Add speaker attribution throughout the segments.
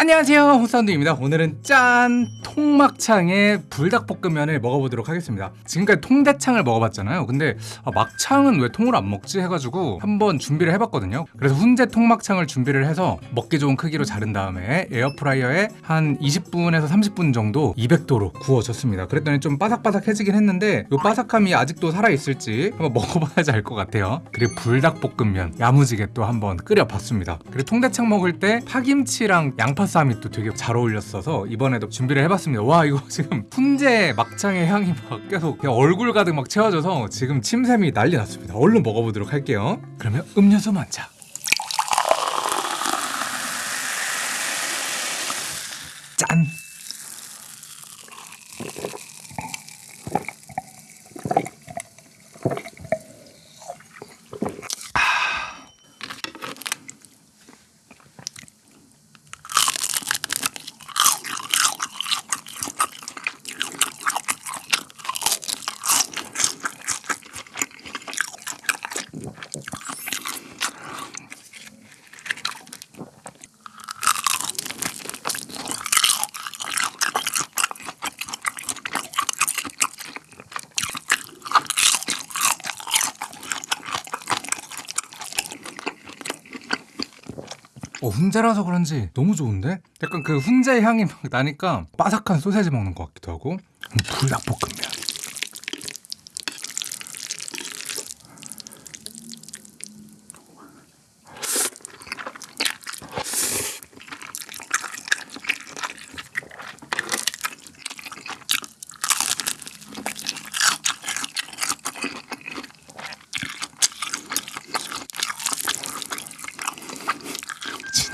Speaker 1: 안녕하세요. 호사운드입니다. 오늘은 짠 통막창의 불닭볶음면을 먹어보도록 하겠습니다. 지금까지 통대창을 먹어봤잖아요. 근데 아, 막창은 왜 통으로 안 먹지? 해가지고 한번 준비를 해봤거든요. 그래서 훈제 통막창을 준비를 해서 먹기 좋은 크기로 자른 다음에 에어프라이어에 한 20분에서 30분 정도 200도로 구워줬습니다. 그랬더니 좀 바삭바삭해지긴 했는데 이 바삭함이 아직도 살아있을지 한번 먹어봐야지 알 것 같아요. 그리고 불닭볶음면 야무지게 또 한번 끓여봤습니다. 그리고 통대창 먹을 때 파김치랑 양파 쌈이 또 되게 잘 어울렸어서 이번에도 준비를 해봤습니다. 와 이거 지금 훈제 막창의 향이 막 계속 그냥 얼굴 가득 막 채워져서 지금 침샘이 난리 났습니다. 얼른 먹어보도록 할게요. 그러면 음료수 먼저. 어, 훈제라서 그런지 너무 좋은데? 약간 그 훈제 향이 막 나니까 바삭한 소세지 먹는 것 같기도 하고 음, 불닭볶음면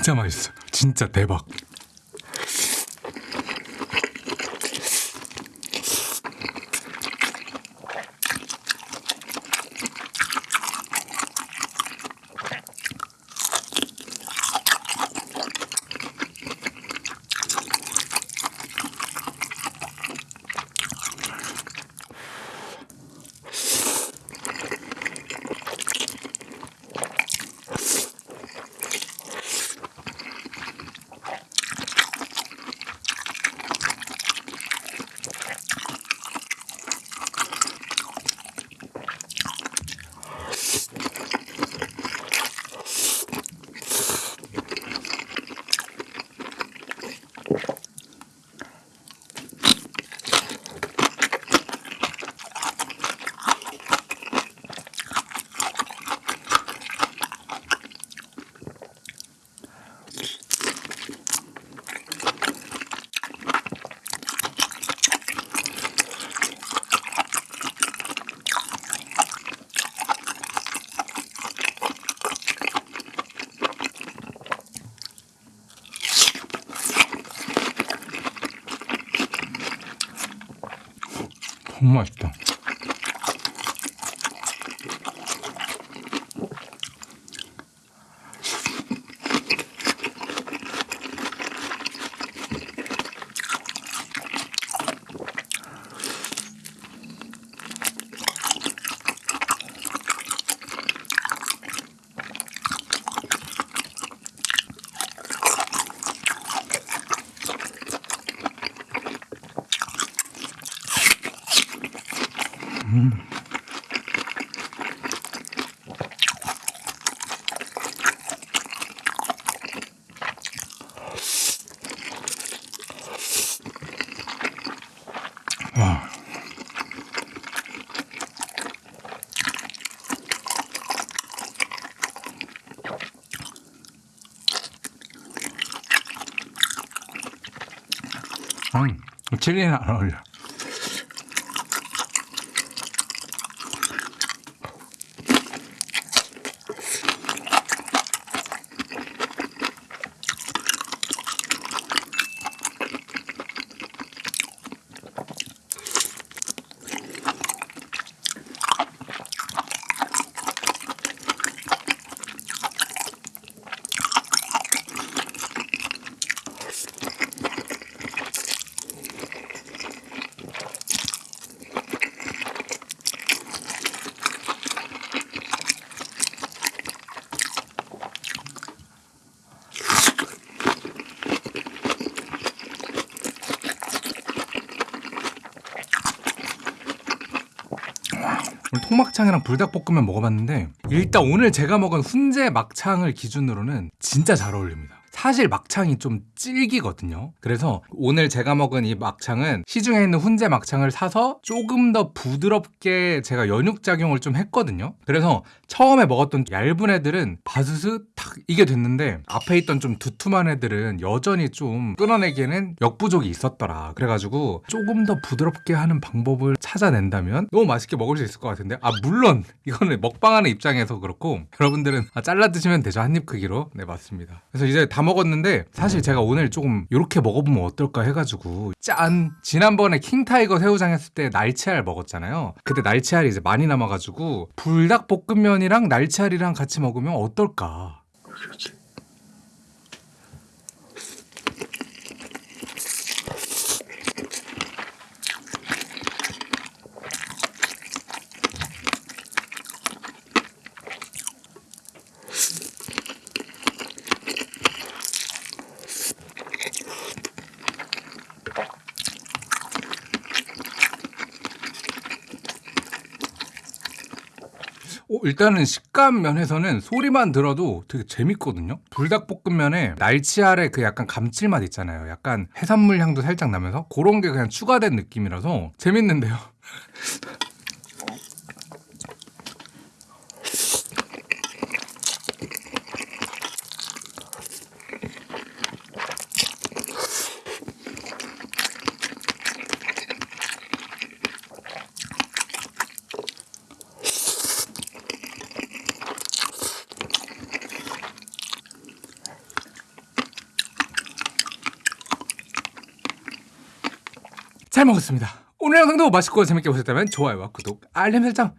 Speaker 1: 진짜 맛있어 진짜 대박 너무 맛있다 와. 음, 칠리는 안 어울려. 오늘 통막창이랑 불닭볶음면 먹어봤는데 일단 오늘 제가 먹은 훈제 막창을 기준으로는 진짜 잘 어울립니다. 사실 막창이 좀 질기거든요. 그래서 오늘 제가 먹은 이 막창은 시중에 있는 훈제 막창을 사서 조금 더 부드럽게 제가 연육 작용을 좀 했거든요. 그래서 처음에 먹었던 얇은 애들은 바스스 탁 이게 됐는데 앞에 있던 좀 두툼한 애들은 여전히 좀 끊어내기에는 역부족이 있었더라. 그래가지고 조금 더 부드럽게 하는 방법을 찾아낸다면 너무 맛있게 먹을 수 있을 것 같은데 아 물론 이거는 먹방하는 입장에서 그렇고 여러분들은 아, 잘라 드시면 되죠 한 입 크기로 네 맞습니다. 그래서 이제 다 먹었는데 사실 제가 오늘 조금 이렇게 먹어보면 어떨까 해가지고 짠 지난번에 킹타이거 새우장 했을 때 날치알 먹었잖아요. 그때 날치알이 이제 많이 남아가지고 불닭볶음면이랑 날치알이랑 같이 먹으면 어떨까?
Speaker 2: 그렇지.
Speaker 1: 어, 일단은 식감 면에서는 소리만 들어도 되게 재밌거든요. 불닭볶음면에 날치알의 그 약간 감칠맛 있잖아요. 약간 해산물 향도 살짝 나면서 그런 게 그냥 추가된 느낌이라서 재밌는데요. 잘 먹었습니다. 오늘 영상도 맛있고 재밌게 보셨다면 좋아요와 구독, 알림 설정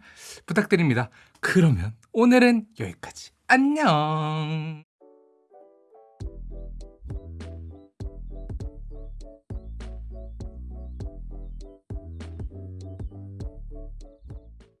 Speaker 1: 부탁드립니다. 그러면 오늘은 여기까지. 안녕.